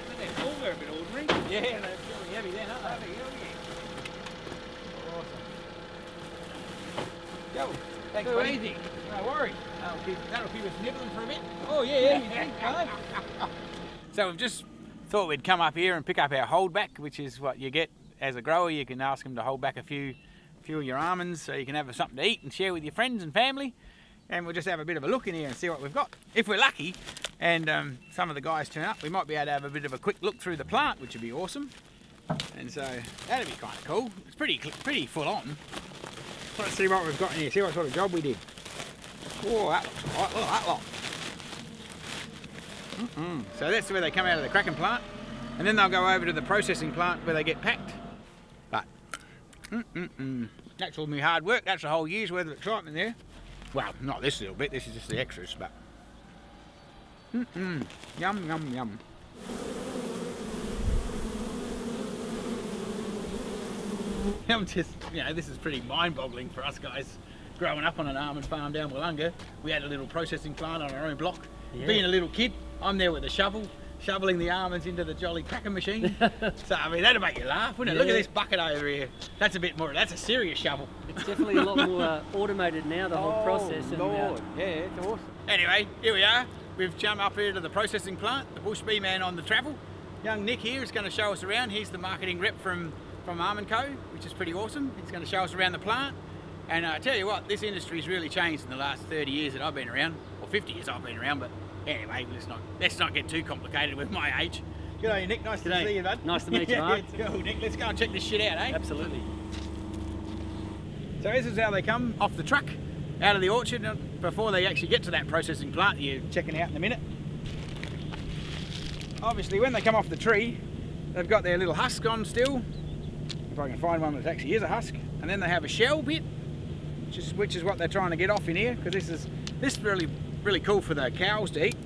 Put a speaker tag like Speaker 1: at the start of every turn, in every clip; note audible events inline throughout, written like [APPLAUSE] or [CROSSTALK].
Speaker 1: they, they're cool, they're a bit ordinary.
Speaker 2: Yeah, they're heavy then, aren't they? Awesome. Go. Thanks,
Speaker 1: Too
Speaker 2: buddy.
Speaker 1: easy.
Speaker 2: No worries. That'll keep, that'll keep us nibbling for a bit.
Speaker 1: Oh, yeah, yeah, you think,
Speaker 2: So we've just thought we'd come up here and pick up our holdback, which is what you get as a grower. You can ask them to hold back a few, few of your almonds so you can have something to eat and share with your friends and family. And we'll just have a bit of a look in here and see what we've got. If we're lucky and um, some of the guys turn up, we might be able to have a bit of a quick look through the plant, which would be awesome. And so that'd be kind of cool. It's pretty, pretty full on. Let's see what we've got in here. See what sort of job we did. Oh, that looks right. Look at that lot. Mm-mm. So that's where they come out of the cracking plant, and then they'll go over to the processing plant where they get packed. But mm-mm-mm. that's all my hard work. That's a whole year's worth of excitement there. Well, not this little bit. This is just the extras, but mm-mm. yum yum yum. [LAUGHS] I'm just, you know, this is pretty mind-boggling for us guys. Growing up on an almond farm down Willunga, we had a little processing plant on our own block.
Speaker 3: Yeah.
Speaker 2: Being a little kid, I'm there with a shovel, shoveling the almonds into the jolly cracker machine. [LAUGHS] so I mean, that'd make you laugh, wouldn't it? Look at this bucket over here. That's a bit more. That's a serious shovel.
Speaker 3: It's definitely a lot [LAUGHS] more uh, automated now, the whole process. And, uh,
Speaker 2: yeah, it's awesome. Anyway, here we are. We've jumped up here to the processing plant. The bush bee man on the travel. Young Nick here is going to show us around. He's the marketing rep from from Almondco, which is pretty awesome. He's going to show us around the plant. And uh, I tell you what, this industry's really changed in the last 30 years that I've been around, or 50 years I've been around. But anyway, let's not let's not get too complicated with my age. Good day, Nick. Nice to see you, bud.
Speaker 3: Nice to meet [LAUGHS] you,
Speaker 2: yeah,
Speaker 3: Mark.
Speaker 2: Let's go, Nick. Let's go and check this shit out, eh?
Speaker 3: absolutely.
Speaker 2: So this is how they come off the truck, out of the orchard, before they actually get to that processing plant you're checking out in a minute. Obviously, when they come off the tree, they've got their little husk on still. If I can find one that actually is a husk, and then they have a shell bit, which is which is what they're trying to get off in here, because this is this is really really cool for the cows to eat.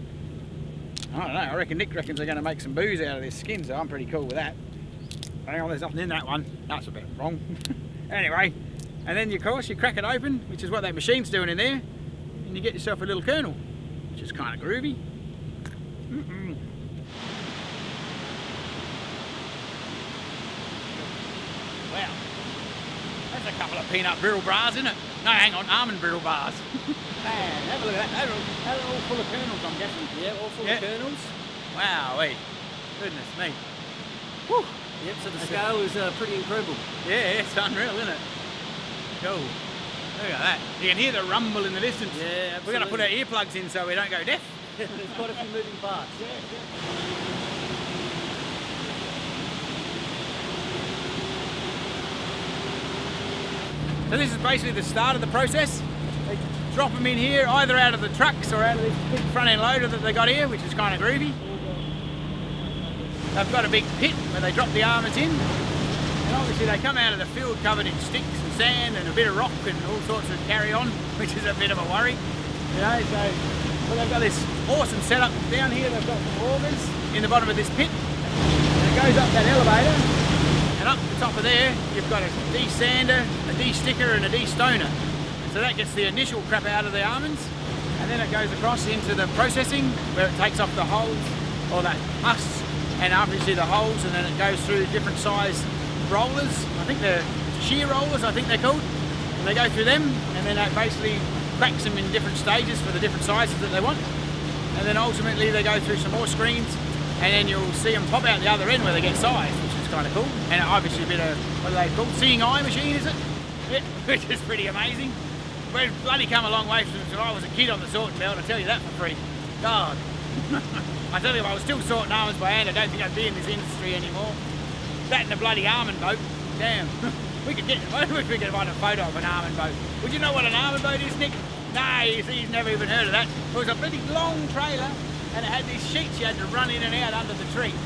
Speaker 2: I don't know. I reckon Nick reckons they're going to make some booze out of this skin, so I'm pretty cool with that. Hang on, there's nothing in that one. That's a bit wrong. [LAUGHS] anyway, and then of course you crack it open, which is what that machine's doing in there, and you get yourself a little kernel, which is kind of groovy. Mm-mm. Wow, that's a couple of peanut brittle bars, isn't it? No, hang on, almond brittle bars. [LAUGHS] Man, have a look at that. They're all, all full of kernels, I'm guessing.
Speaker 3: Yeah, all full
Speaker 2: Yeah.
Speaker 3: of kernels.
Speaker 2: Wow, wait. Goodness me. Whew.
Speaker 3: Yep, so the scale is uh, pretty incredible.
Speaker 2: Yeah, it's unreal, isn't it? Cool. Look at that. You can hear the rumble in the distance.
Speaker 3: Yeah,
Speaker 2: We're going to put our earplugs in so we don't go deaf. [LAUGHS]
Speaker 3: There's quite a few moving parts.
Speaker 2: So this is basically the start of the process. They drop them in here, either out of the trucks or out of this big front end loader that they got here, which is kind of groovy. They've got a big pit where they drop the almonds in. Obviously they come out of the field covered in sticks and sand and a bit of rock and all sorts of carry on, [LAUGHS] which is a bit of a worry. You know, so well, they've got this awesome setup down here. They've got some augers in the bottom of this pit. And it goes up that elevator and up the top of there, you've got a de-sander, a de-sticker and a de-stoner. So that gets the initial crap out of the almonds. And then it goes across into the processing where it takes off the hulls or the husks and obviously the holes and then it goes through the different size rollers. I think they're shear rollers, I think they're called. And they go through them and then it basically cracks them in different stages for the different sizes that they want. And then ultimately they go through some more screens and then you'll see them pop out the other end where they get sized, which is kind of cool. And obviously a bit of, what are they called? Seeing eye machine, is it? [LAUGHS] Yeah, which is pretty amazing. We've bloody come a long way since I was a kid on the sorting belt, I tell you that for free. God. [LAUGHS] I tell you, if I was still sorting almonds by hand, I don't think I'd be in this industry anymore. That in a bloody almond boat, damn. [LAUGHS] we could get, I if we could find a photo of an almond boat. Would you know what an almond boat is, Nick? No, he's, he's never even heard of that. It was a bloody long trailer, and it had these sheets you had to run in and out under the tree.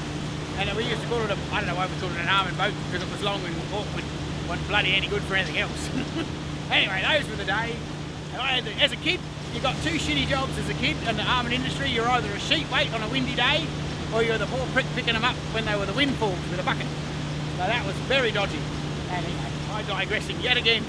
Speaker 2: And we used to call it a, I don't know why we called it an almond boat, because it was long and awkward, wasn't bloody any good for anything else. [LAUGHS] anyway, those were the days. And I had, the, as a kid, you got two shitty jobs as a kid in the almond industry. You're either a sheep weight on a windy day, or you're the poor prick picking them up when they were the windfalls with a bucket. So that was very dodgy. Anyway, I'm digressing yet again.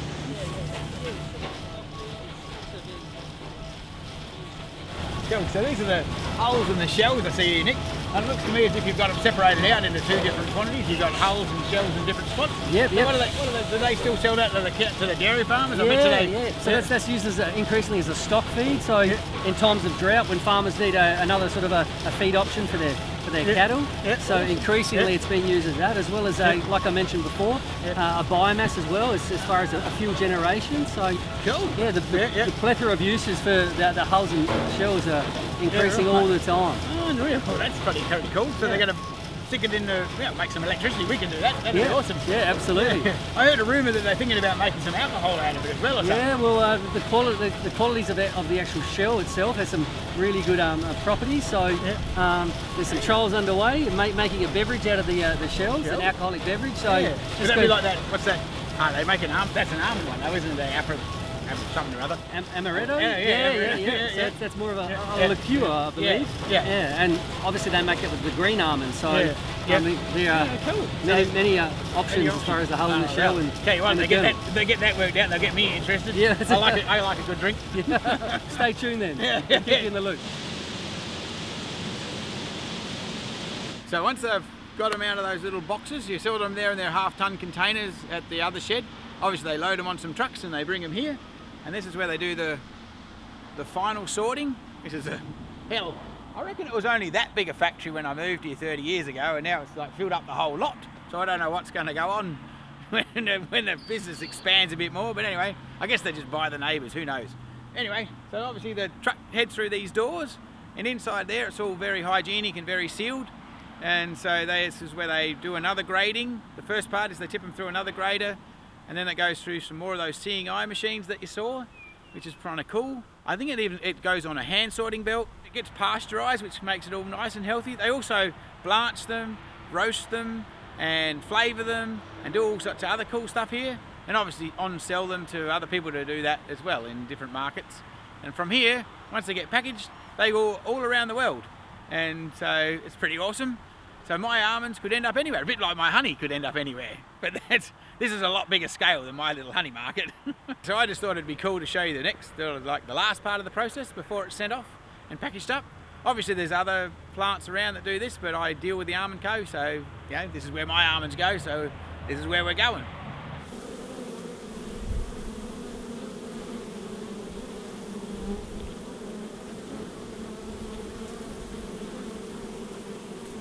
Speaker 2: Cool. So these are the hulls and the shells I see here, Nick. And it looks to me as if you've got them separated out into two different quantities. You've got hulls and shells in different spots.
Speaker 3: Yep,
Speaker 2: So
Speaker 3: yep.
Speaker 2: What are they? What are they? Do they still sell that to the to the dairy farmers? I bet
Speaker 3: Yeah,
Speaker 2: they,
Speaker 3: yeah. So that's, that's used as a, increasingly as a stock feed. So in times of drought, when farmers need a, another sort of a, a feed option for their for their
Speaker 2: Yeah.
Speaker 3: cattle,
Speaker 2: Yeah.
Speaker 3: so increasingly
Speaker 2: Yeah.
Speaker 3: it's being used as that, as well as a, like I mentioned before, uh, a biomass as well, as, as far as a, a fuel generation. So
Speaker 2: Cool.
Speaker 3: yeah, the, the, the plethora of uses for the, the hulls and shells are increasing all the time.
Speaker 2: Oh, unreal. Well, that's pretty, pretty cool. So they're going to stick it in the, yeah, make some electricity. We can do that. That'd
Speaker 3: yeah,
Speaker 2: be awesome.
Speaker 3: Yeah, absolutely. [LAUGHS]
Speaker 2: I heard a rumour that they're thinking about making some alcohol out of it as well or something.
Speaker 3: Yeah, well, uh, the, quality, the, the qualities of, it, of the actual shell itself has some really good um, uh, properties. So um, there's some trials underway, make, making a beverage out of the uh, the shells, an alcoholic beverage. So
Speaker 2: yeah. that be like that? What's that? Ah, they make an arm. That's an almond one, though, isn't it? Apple something or other.
Speaker 3: Am- amaretto?
Speaker 2: Yeah, yeah,
Speaker 3: yeah, yeah.
Speaker 2: yeah,
Speaker 3: So that's, that's more of a, a
Speaker 2: yeah.
Speaker 3: liqueur, I believe.
Speaker 2: yeah.
Speaker 3: yeah. And obviously they make it with the green almond. So
Speaker 2: Yeah, yeah.
Speaker 3: I mean, there are
Speaker 2: cool.
Speaker 3: many,
Speaker 2: So-
Speaker 3: many uh, options as far as the hull
Speaker 2: Oh,
Speaker 3: and the shell. And,
Speaker 2: Tell you what, they
Speaker 3: the
Speaker 2: get that, they get that worked out, they'll get me interested.
Speaker 3: Yeah,
Speaker 2: I like
Speaker 3: it.
Speaker 2: it. I like a good drink. [LAUGHS]
Speaker 3: Stay tuned then.
Speaker 2: Yeah,
Speaker 3: keep
Speaker 2: yeah.
Speaker 3: you in the loop.
Speaker 2: So once they've got them out of those little boxes, you saw them there in their half-ton containers at the other shed. Obviously, they load them on some trucks and they bring them here, and this is where they do the the final sorting. This is a hell. I reckon it was only that big a factory when I moved here 30 years ago, and now it's like filled up the whole lot. So I don't know what's going to go on [LAUGHS] when the, when the business expands a bit more. But anyway, I guess they just buy the neighbours. Who knows? Anyway, so obviously the truck heads through these doors, and inside there it's all very hygienic and very sealed. And so this is where they do another grading. The first part is they tip them through another grader, and then it goes through some more of those seeing eye machines that you saw, which is kind of cool. I think it even it goes on a hand sorting belt. It gets pasteurized, which makes it all nice and healthy. They also blanch them, roast them, and flavour them, and do all sorts of other cool stuff here. And obviously on sell them to other people to do that as well in different markets. And from here, once they get packaged, they go all around the world. And so it's pretty awesome. So my almonds could end up anywhere, a bit like my honey could end up anywhere. But [LAUGHS] that's this is a lot bigger scale than my little honey market. [LAUGHS] so I just thought it'd be cool to show you the next, like the last part of the process before it's sent off and packaged up. Obviously there's other plants around that do this, but I deal with the Almondco. So, you know, this is where my almonds go, so this is where we're going.